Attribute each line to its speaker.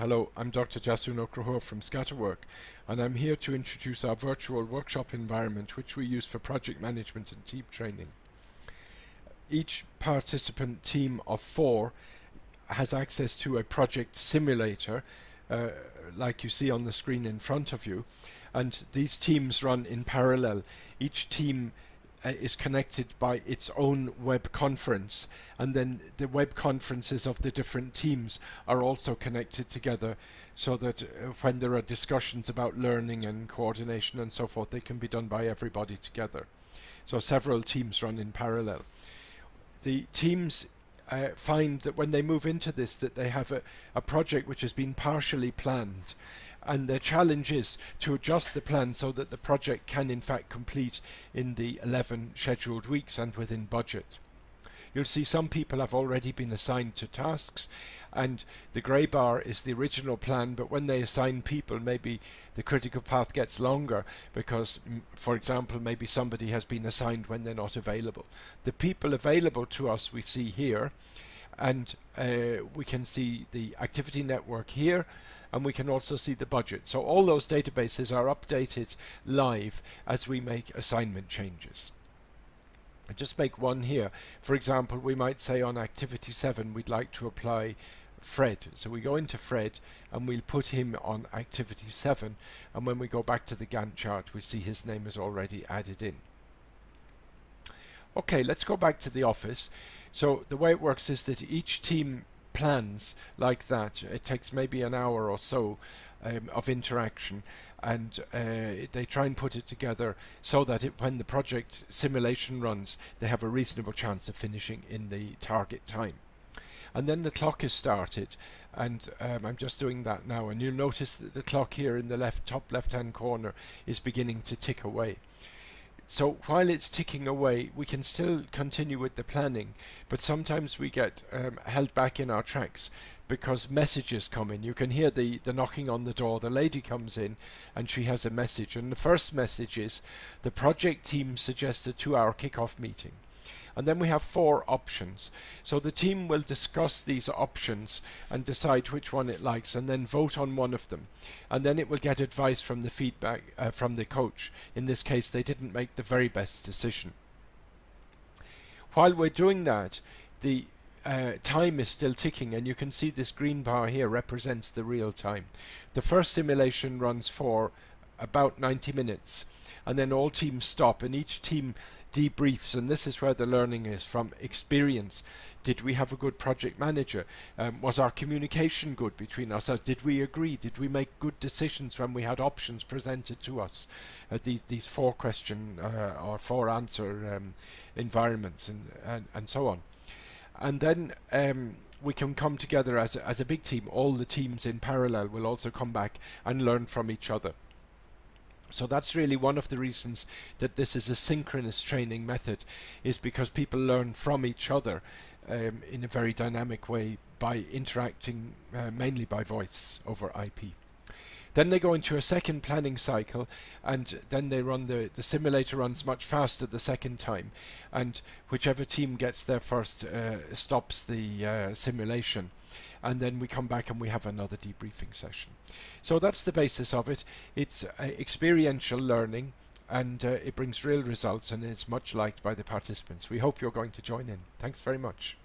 Speaker 1: Hello, I'm Dr. Jasun Okrahor from Scatterwork, and I'm here to introduce our virtual workshop environment which we use for project management and team training. Each participant team of four has access to a project simulator uh, like you see on the screen in front of you and these teams run in parallel. Each team uh, is connected by its own web conference and then the web conferences of the different teams are also connected together so that uh, when there are discussions about learning and coordination and so forth they can be done by everybody together. So several teams run in parallel. The teams uh, find that when they move into this that they have a, a project which has been partially planned and the challenge is to adjust the plan so that the project can in fact complete in the 11 scheduled weeks and within budget. You'll see some people have already been assigned to tasks and the grey bar is the original plan but when they assign people maybe the critical path gets longer because for example maybe somebody has been assigned when they're not available. The people available to us we see here and uh, we can see the activity network here and we can also see the budget. So all those databases are updated live as we make assignment changes. I just make one here. For example, we might say on activity 7 we'd like to apply Fred. So we go into Fred and we'll put him on activity 7 and when we go back to the Gantt chart we see his name is already added in. Okay, let's go back to the office. So the way it works is that each team plans like that. It takes maybe an hour or so um, of interaction and uh, they try and put it together so that it, when the project simulation runs they have a reasonable chance of finishing in the target time. And then the clock is started and um, I'm just doing that now and you'll notice that the clock here in the left top left hand corner is beginning to tick away. So while it's ticking away, we can still continue with the planning, but sometimes we get um, held back in our tracks because messages come in. You can hear the, the knocking on the door. The lady comes in and she has a message. And the first message is the project team suggests a two hour kickoff meeting and then we have four options. So the team will discuss these options and decide which one it likes and then vote on one of them. And then it will get advice from the feedback uh, from the coach. In this case, they didn't make the very best decision. While we're doing that, the uh, time is still ticking and you can see this green bar here represents the real time. The first simulation runs for about 90 minutes and then all teams stop and each team debriefs and this is where the learning is from experience. Did we have a good project manager? Um, was our communication good between us did we agree? Did we make good decisions when we had options presented to us? Uh, these, these four question uh, or four answer um, environments and, and, and so on. And then um, we can come together as a, as a big team. All the teams in parallel will also come back and learn from each other so that's really one of the reasons that this is a synchronous training method is because people learn from each other um, in a very dynamic way by interacting uh, mainly by voice over IP. Then they go into a second planning cycle and then they run the, the simulator runs much faster the second time and whichever team gets there first uh, stops the uh, simulation and then we come back and we have another debriefing session. So that's the basis of it. It's uh, experiential learning and uh, it brings real results and it's much liked by the participants. We hope you're going to join in. Thanks very much.